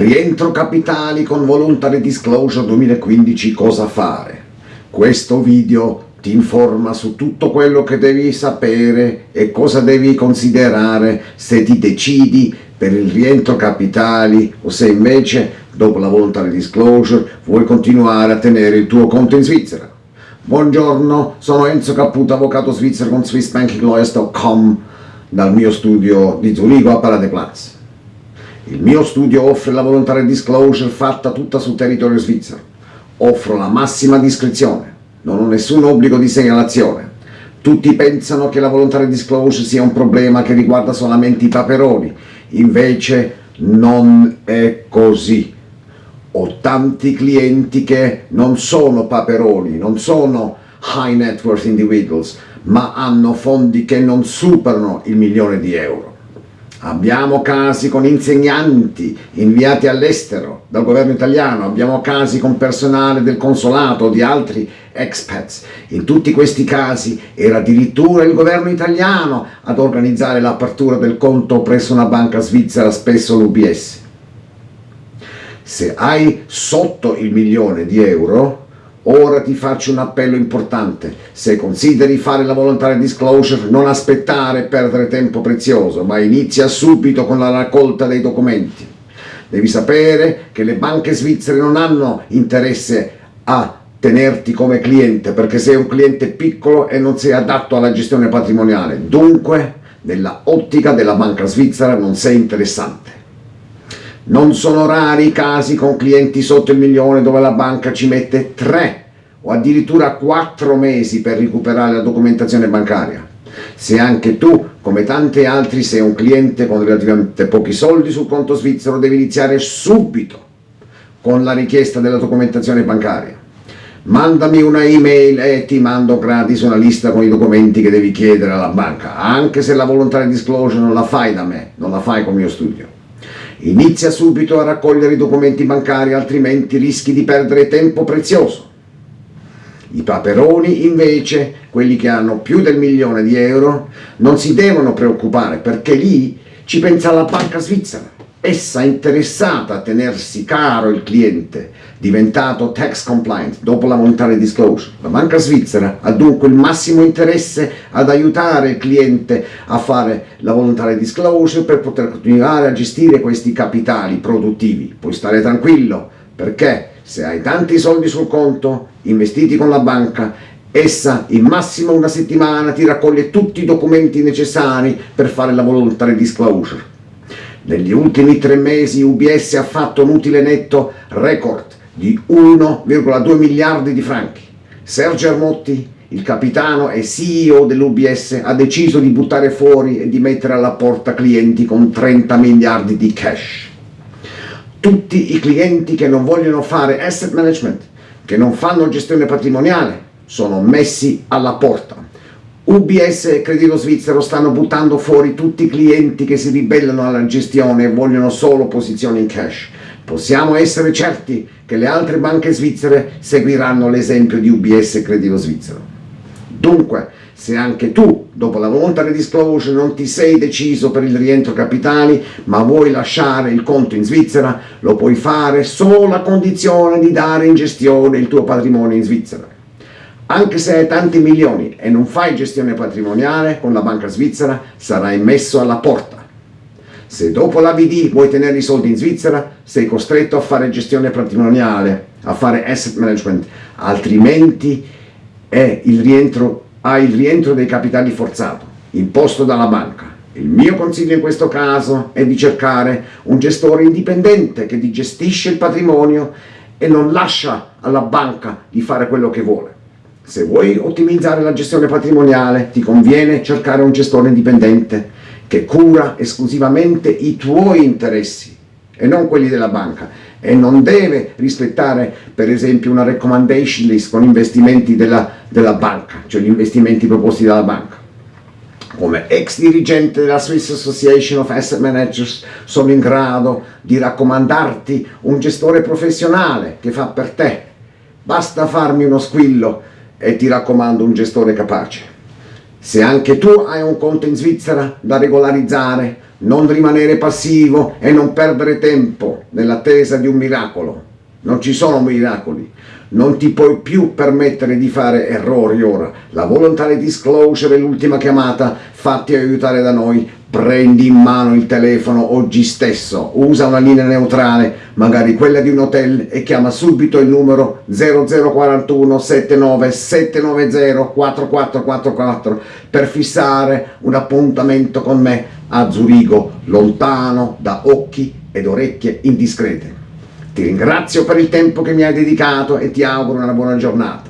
Rientro capitali con Voluntary Disclosure 2015 cosa fare? Questo video ti informa su tutto quello che devi sapere e cosa devi considerare se ti decidi per il rientro capitali o se invece dopo la voluntary disclosure vuoi continuare a tenere il tuo conto in Svizzera. Buongiorno, sono Enzo Caputo, avvocato svizzero con SwissBankingLawyers.com dal mio studio di Zurigo a Paradeplatz. Il mio studio offre la voluntary disclosure fatta tutta sul territorio svizzero. Offro la massima discrezione, non ho nessun obbligo di segnalazione. Tutti pensano che la voluntary disclosure sia un problema che riguarda solamente i paperoni, invece non è così. Ho tanti clienti che non sono paperoni, non sono high net worth individuals, ma hanno fondi che non superano il milione di euro. Abbiamo casi con insegnanti inviati all'estero dal governo italiano, abbiamo casi con personale del consolato o di altri expats. In tutti questi casi era addirittura il governo italiano ad organizzare l'apertura del conto presso una banca svizzera, spesso l'UBS. Se hai sotto il milione di euro, Ora ti faccio un appello importante, se consideri fare la volontaria disclosure non aspettare e perdere tempo prezioso, ma inizia subito con la raccolta dei documenti. Devi sapere che le banche svizzere non hanno interesse a tenerti come cliente perché sei un cliente piccolo e non sei adatto alla gestione patrimoniale, dunque nella ottica della banca svizzera non sei interessante. Non sono rari i casi con clienti sotto il milione dove la banca ci mette 3 o addirittura 4 mesi per recuperare la documentazione bancaria. Se anche tu, come tanti altri, sei un cliente con relativamente pochi soldi sul conto svizzero, devi iniziare subito con la richiesta della documentazione bancaria. Mandami una email e ti mando gratis una lista con i documenti che devi chiedere alla banca, anche se la volontaria disclosure non la fai da me, non la fai con il mio studio. Inizia subito a raccogliere i documenti bancari, altrimenti rischi di perdere tempo prezioso. I paperoni invece, quelli che hanno più del milione di euro, non si devono preoccupare perché lì ci pensa la banca svizzera essa interessata a tenersi caro il cliente, diventato tax compliant dopo la monetary disclosure. La banca svizzera ha dunque il massimo interesse ad aiutare il cliente a fare la voluntary disclosure per poter continuare a gestire questi capitali produttivi. Puoi stare tranquillo perché se hai tanti soldi sul conto investiti con la banca essa in massimo una settimana ti raccoglie tutti i documenti necessari per fare la voluntary disclosure negli ultimi tre mesi UBS ha fatto un utile netto record di 1,2 miliardi di franchi. Sergio Armotti, il capitano e CEO dell'UBS, ha deciso di buttare fuori e di mettere alla porta clienti con 30 miliardi di cash. Tutti i clienti che non vogliono fare asset management, che non fanno gestione patrimoniale, sono messi alla porta. UBS e Credito Svizzero stanno buttando fuori tutti i clienti che si ribellano alla gestione e vogliono solo posizioni in cash. Possiamo essere certi che le altre banche svizzere seguiranno l'esempio di UBS Credito Svizzero. Dunque, se anche tu, dopo la voluntary disclosure, non ti sei deciso per il rientro capitali, ma vuoi lasciare il conto in Svizzera, lo puoi fare solo a condizione di dare in gestione il tuo patrimonio in Svizzera. Anche se hai tanti milioni e non fai gestione patrimoniale con la banca svizzera, sarai messo alla porta. Se dopo l'AVD vuoi tenere i soldi in Svizzera, sei costretto a fare gestione patrimoniale, a fare asset management, altrimenti il rientro, hai il rientro dei capitali forzato, imposto dalla banca. Il mio consiglio in questo caso è di cercare un gestore indipendente che ti gestisce il patrimonio e non lascia alla banca di fare quello che vuole. Se vuoi ottimizzare la gestione patrimoniale ti conviene cercare un gestore indipendente che cura esclusivamente i tuoi interessi e non quelli della banca e non deve rispettare per esempio una recommendation list con investimenti della, della banca, cioè gli investimenti proposti dalla banca. Come ex dirigente della Swiss Association of Asset Managers sono in grado di raccomandarti un gestore professionale che fa per te. Basta farmi uno squillo e ti raccomando un gestore capace. Se anche tu hai un conto in Svizzera da regolarizzare, non rimanere passivo e non perdere tempo nell'attesa di un miracolo. Non ci sono miracoli, non ti puoi più permettere di fare errori ora. La voluntary disclosure è l'ultima chiamata, fatti aiutare da noi, prendi in mano il telefono oggi stesso, usa una linea neutrale, magari quella di un hotel e chiama subito il numero 0041 79 790 4444 per fissare un appuntamento con me a Zurigo, lontano da occhi ed orecchie indiscrete. Ti ringrazio per il tempo che mi hai dedicato e ti auguro una buona giornata.